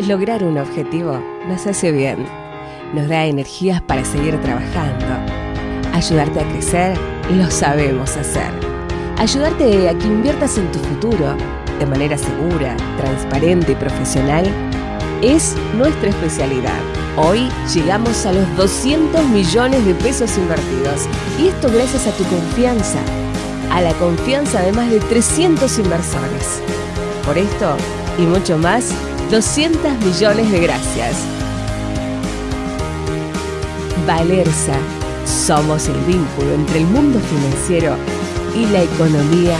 Lograr un objetivo nos hace bien, nos da energías para seguir trabajando. Ayudarte a crecer, lo sabemos hacer. Ayudarte a que inviertas en tu futuro de manera segura, transparente y profesional es nuestra especialidad. Hoy llegamos a los 200 millones de pesos invertidos y esto gracias a tu confianza, a la confianza de más de 300 inversores. Por esto y mucho más, 200 millones de gracias. Valersa, somos el vínculo entre el mundo financiero y la economía.